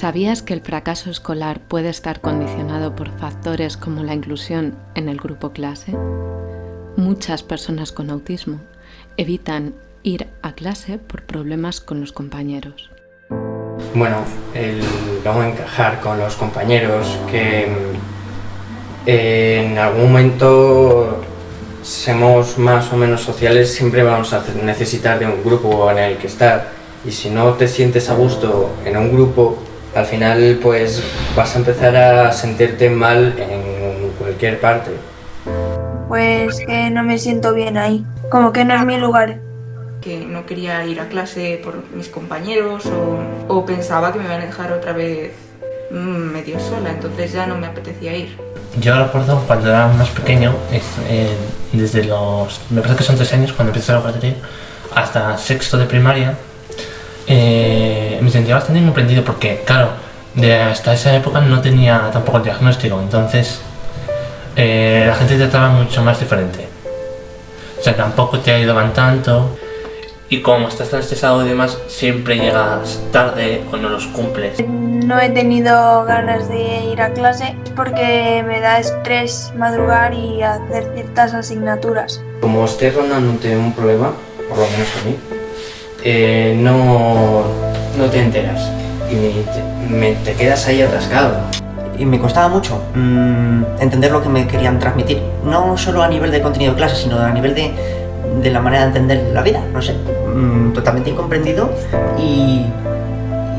¿Sabías que el fracaso escolar puede estar condicionado por factores como la inclusión en el grupo clase? Muchas personas con autismo evitan ir a clase por problemas con los compañeros. Bueno, el cómo encajar con los compañeros, que eh, en algún momento seamos más o menos sociales, siempre vamos a necesitar de un grupo en el que estar. Y si no te sientes a gusto en un grupo, al final pues vas a empezar a sentirte mal en cualquier parte. Pues que no me siento bien ahí, como que no es mi lugar. Que no quería ir a clase por mis compañeros o, o pensaba que me iban a dejar otra vez mm, medio sola, entonces ya no me apetecía ir. Yo recuerdo cuando era más pequeño, eh, desde los, me parece que son tres años cuando empecé la guardería, hasta sexto de primaria, eh, me sentía bastante incomprendido porque, claro, de hasta esa época no tenía tampoco el diagnóstico, entonces eh, la gente te trataba mucho más diferente. O sea, tampoco te ayudaban tanto y como estás tan estresado y demás, siempre llegas tarde o no los cumples. No he tenido ganas de ir a clase porque me da estrés madrugar y hacer ciertas asignaturas. Como estés rondándote un problema, por lo menos a mí, eh, no, no te enteras y te, me- te quedas ahí atascado. y me costaba mucho mm, entender lo que me querían transmitir. No solo a nivel de contenido de clase, sino a nivel de, de la manera de entender la vida. No sé, mm, totalmente incomprendido y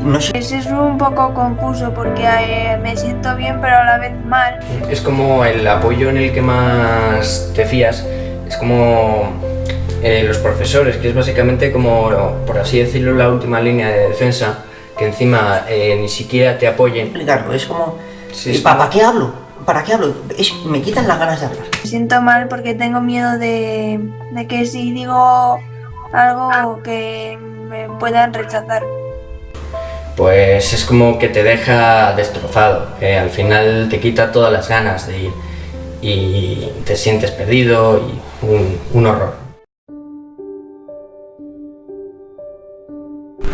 no sé. Pues es un poco confuso porque eh, me siento bien pero a la vez mal. Es como el apoyo en el que más te fías, es como eh, los profesores, que es básicamente como, por así decirlo, la última línea de defensa, que encima eh, ni siquiera te apoyen. explicarlo, es como... Sí, ¿y es ¿Para qué hablo? ¿Para qué hablo? Es- me quitan las ganas de hablar. Me siento mal porque tengo miedo de, de que si digo algo que me puedan rechazar. Pues es como que te deja destrozado, que al final te quita todas las ganas de ir y te sientes perdido y un, un horror.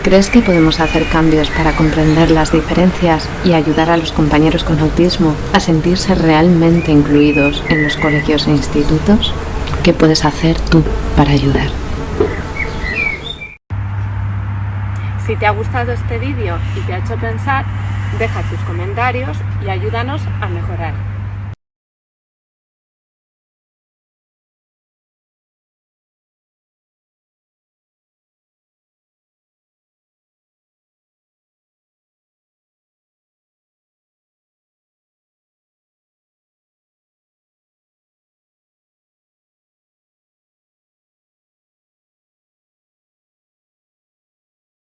¿Crees que podemos hacer cambios para comprender las diferencias y ayudar a los compañeros con autismo a sentirse realmente incluidos en los colegios e institutos? ¿Qué puedes hacer tú para ayudar? Si te ha gustado este vídeo y te ha hecho pensar, deja tus comentarios y ayúdanos a mejorar.